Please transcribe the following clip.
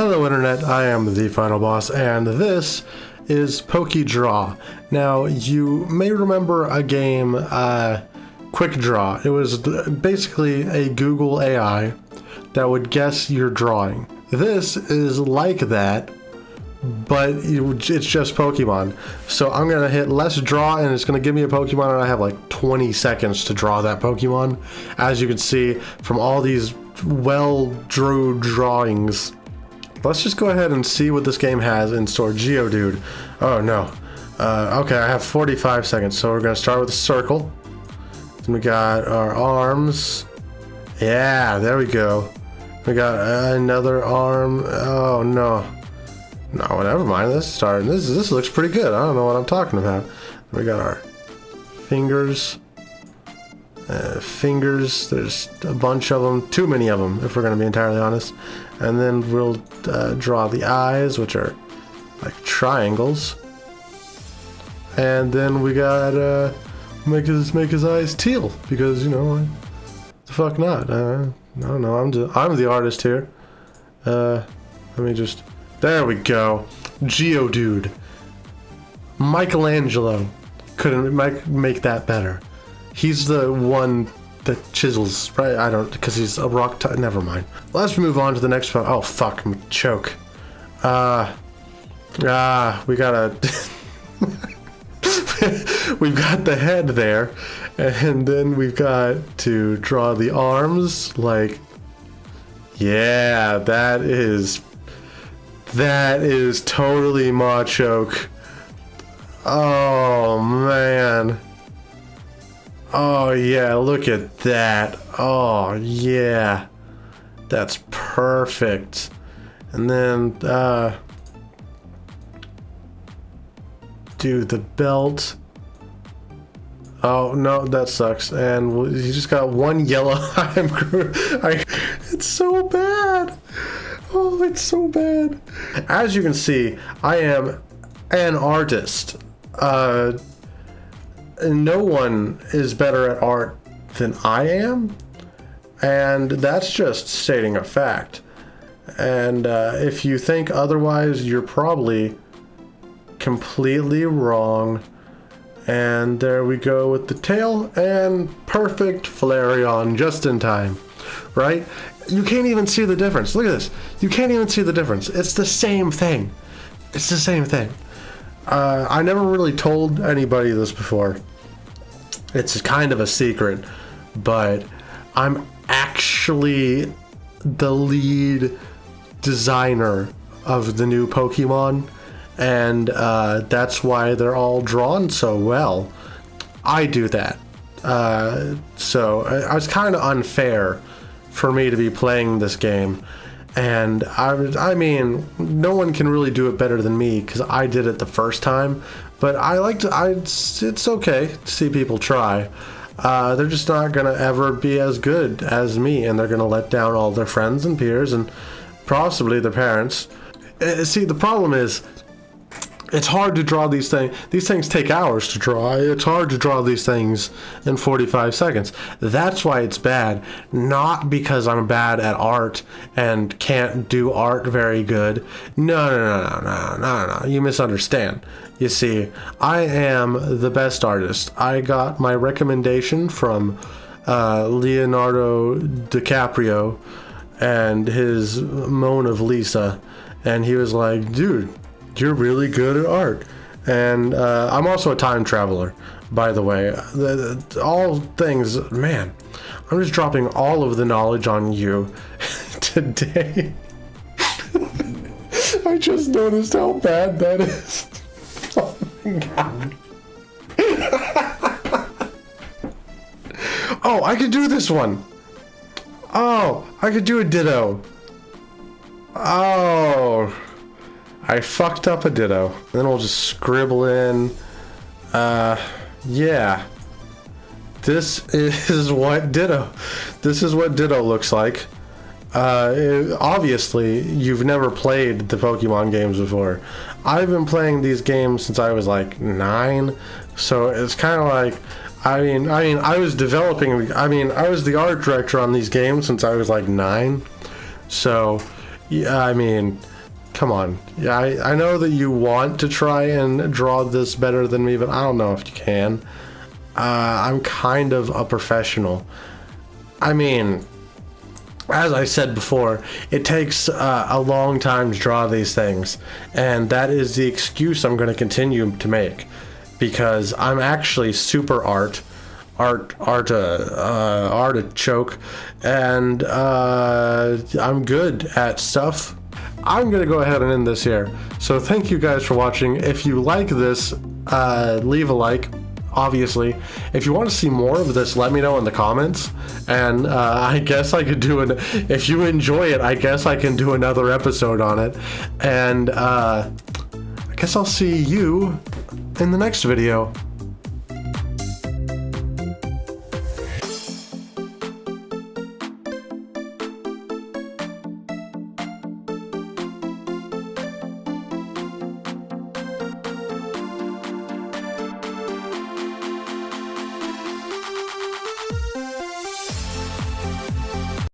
Hello Internet, I am the Final Boss, and this is PokeDraw. Now, you may remember a game, uh, Quick Draw. It was basically a Google AI that would guess your drawing. This is like that, but it's just Pokemon. So I'm gonna hit let's draw and it's gonna give me a Pokemon and I have like 20 seconds to draw that Pokemon. As you can see from all these well drew drawings. Let's just go ahead and see what this game has in store. Geodude. Oh no. Uh, okay, I have 45 seconds, so we're gonna start with a circle. Then we got our arms. Yeah, there we go. We got another arm. Oh no. No, never mind. This starting. This this looks pretty good. I don't know what I'm talking about. We got our fingers. Uh, fingers. There's a bunch of them. Too many of them, if we're going to be entirely honest. And then we'll uh, draw the eyes, which are like triangles. And then we got uh, make his make his eyes teal because you know, the fuck not. Uh, I don't know. I'm the I'm the artist here. Uh, let me just. There we go. Geodude. Michelangelo couldn't make, make that better. He's the one that chisels, right? I don't, because he's a rock. T- Never mind. Let's move on to the next one. Oh fuck, Machoke. Uh, ah, we gotta. we've got the head there, and then we've got to draw the arms. Like, yeah, that is that is totally Machoke. Oh man. Oh yeah, look at that. Oh yeah. That's perfect. And then uh do the belt. Oh no, that sucks. And he just got one yellow. I'm I, it's so bad. Oh, it's so bad. As you can see, I am an artist. Uh, no one is better at art than I am, and that's just stating a fact. And uh, if you think otherwise, you're probably completely wrong. And there we go with the tail and perfect Flareon just in time, right? You can't even see the difference. Look at this. You can't even see the difference. It's the same thing. It's the same thing. Uh, I never really told anybody this before. It's kind of a secret, but I'm actually the lead designer of the new Pokemon, and uh, that's why they're all drawn so well. I do that. Uh, so I, I was kind of unfair for me to be playing this game. And I, I mean, no one can really do it better than me because I did it the first time. But I like to, I, it's, it's okay to see people try. Uh, they're just not going to ever be as good as me, and they're going to let down all their friends and peers and possibly their parents. Uh, see, the problem is it's hard to draw these things. These things take hours to draw. It's hard to draw these things in 45 seconds. That's why it's bad. Not because I'm bad at art and can't do art very good. No, no, no, no, no, no, no. You misunderstand. You see, I am the best artist. I got my recommendation from uh, Leonardo DiCaprio and his Mona Lisa. And he was like, dude, you're really good at art. And uh, I'm also a time traveler, by the way. The, the, all things, man, I'm just dropping all of the knowledge on you today. I just noticed how bad that is. Oh oh, I could do this one. Oh, I could do a ditto. Oh. I fucked up a ditto. Then we'll just scribble in, uh, yeah. This is what ditto, this is what ditto looks like. Uh, it, obviously, you've never played the Pokemon games before. I've been playing these games since I was like nine, so it's kind of like, I mean, I mean, I was developing. I mean, I was the art director on these games since I was like nine, so Yeah, I mean, come on. Yeah, I, I know that you want to try and draw this better than me, but I don't know if you can. Uh, I'm kind of a professional. I mean, as I said before, it takes uh, a long time to draw these things, and that is the excuse I'm going to continue to make, because I'm actually super art, art, art, uh, uh, artichoke, and uh, I'm good at stuff. I'm gonna go ahead and end this here. So thank you guys for watching. If you like this, uh, leave a like obviously. If you want to see more of this, let me know in the comments. And uh, I guess I could do an. If you enjoy it, I guess I can do another episode on it. And uh, I guess I'll see you in the next video.